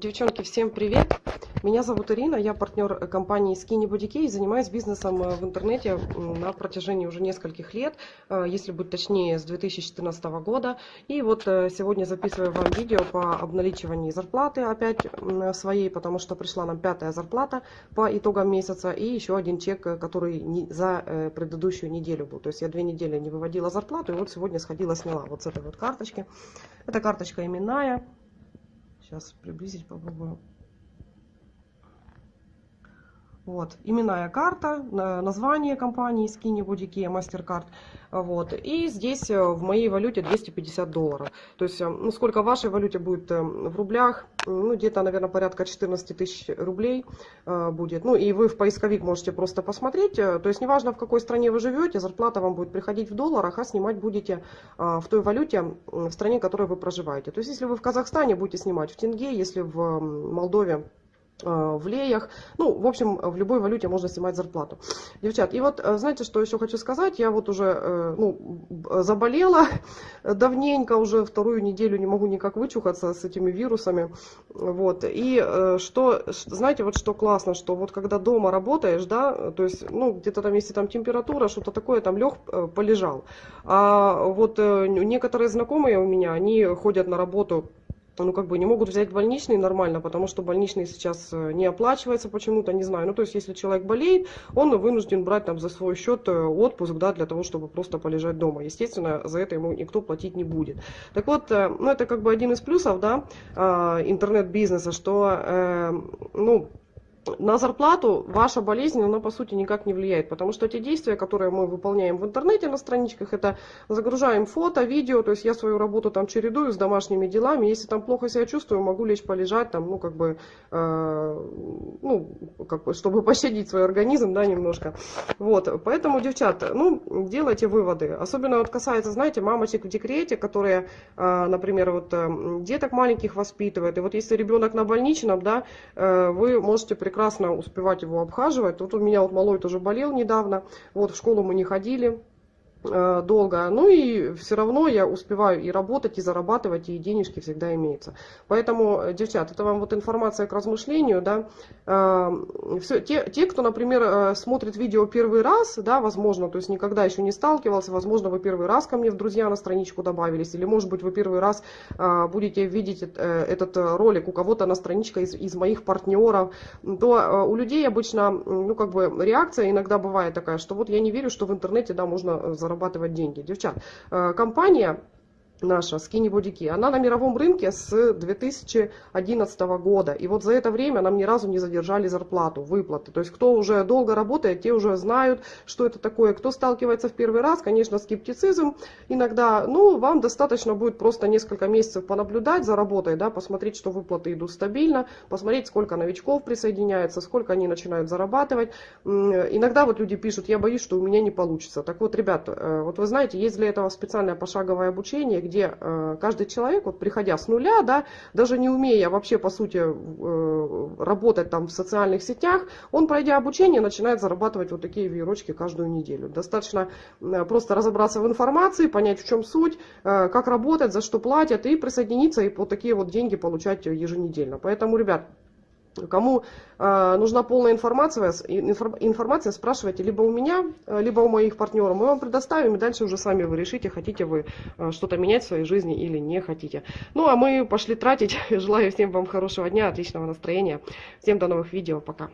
Девчонки, всем привет! Меня зовут Ирина, я партнер компании Skinny Key и занимаюсь бизнесом э, в интернете на протяжении уже нескольких лет, э, если быть точнее, с 2014 года. И вот э, сегодня записываю вам видео по обналичиванию зарплаты опять своей, потому что пришла нам пятая зарплата по итогам месяца и еще один чек, который за предыдущую неделю был. То есть я две недели не выводила зарплату и вот сегодня сходила, сняла вот с этой вот карточки. Это карточка именная. Сейчас приблизить попробую. Вот, именная карта, название компании Skinny Body Care, MasterCard. Вот, и здесь э, в моей валюте 250 долларов. То есть, э, ну, сколько в вашей валюте будет э, в рублях, ну, где-то, наверное, порядка 14 тысяч рублей будет. Ну, и вы в поисковик можете просто посмотреть. То есть, неважно, в какой стране вы живете, зарплата вам будет приходить в долларах, а снимать будете в той валюте, в стране, в которой вы проживаете. То есть, если вы в Казахстане будете снимать в тенге, если в Молдове в леях. Ну, в общем, в любой валюте можно снимать зарплату. Девчат, и вот, э, знаете, что еще хочу сказать? Я вот уже, э, ну, заболела давненько, уже вторую неделю не могу никак вычухаться с этими вирусами. Вот, и что, знаете, вот что классно, что вот когда дома работаешь, да, то есть, ну, где-то там, если там температура, что-то такое, там лег, полежал. А вот некоторые знакомые у меня, они ходят на работу ну, как бы не могут взять больничный нормально, потому что больничный сейчас э, не оплачивается почему-то, не знаю. Ну, то есть, если человек болеет, он вынужден брать там за свой счет э, отпуск, да, для того, чтобы просто полежать дома. Естественно, за это ему никто платить не будет. Так вот, э, ну, это как бы один из плюсов, да, интернет-бизнеса, что, ну, на зарплату ваша болезнь, она по сути никак не влияет, потому что те действия, которые мы выполняем в интернете на страничках, это загружаем фото, видео, то есть я свою работу там чередую с домашними делами, если там плохо себя чувствую, могу лечь полежать там, ну как бы, э, ну, как бы, чтобы пощадить свой организм, да, немножко. Вот, поэтому, девчата, ну, делайте выводы, особенно вот касается, знаете, мамочек в декрете, которые, э, например, вот э, деток маленьких воспитывают, и вот если ребенок на больничном, да, э, вы можете прекрасно прекрасно успевать его обхаживать. Вот у меня вот малой тоже болел недавно, вот в школу мы не ходили. Э, долго. Ну и все равно я успеваю и работать, и зарабатывать, и денежки всегда имеются. Поэтому, э, девчат, это вам вот информация к размышлению, да. Э, все, те, те, кто, например, смотрит видео первый раз, да, возможно, то есть никогда еще не сталкивался, возможно, вы первый раз ко мне в друзья на страничку добавились, или, может быть, вы первый раз будете видеть этот ролик у кого-то на страничке из, из моих партнеров, то у людей обычно, ну, как бы, реакция иногда бывает такая, что вот я не верю, что в интернете, да, можно заработать зарабатывать деньги. Девчат, э, компания наша Skinny Key, она на мировом рынке с 2011 года. И вот за это время нам ни разу не задержали зарплату, выплаты. То есть кто уже долго работает, те уже знают, что это такое. Кто сталкивается в первый раз, конечно, скептицизм иногда. Ну, вам достаточно будет просто несколько месяцев понаблюдать за работой, да, посмотреть, что выплаты идут стабильно, посмотреть, сколько новичков присоединяется, сколько они начинают зарабатывать. Иногда вот люди пишут, я боюсь, что у меня не получится. Так вот, ребят, э, вот вы знаете, есть для этого специальное пошаговое обучение, где э, каждый человек, вот приходя с нуля, да, даже не умея вообще по сути э, работать там в социальных сетях, он, пройдя обучение, начинает зарабатывать вот такие веерочки каждую неделю. Достаточно э, просто разобраться в информации, понять в чем суть, как работать, за что платят, и присоединиться, и вот такие вот деньги получать еженедельно. Поэтому, ребят, Кому э, нужна полная информация, информация, спрашивайте либо у меня, э, либо у моих партнеров. Мы вам предоставим, и дальше уже сами вы решите, хотите вы э, что-то менять в своей жизни или не хотите. Ну, а мы пошли тратить. Желаю всем вам хорошего дня, отличного настроения. Всем до новых видео. Пока.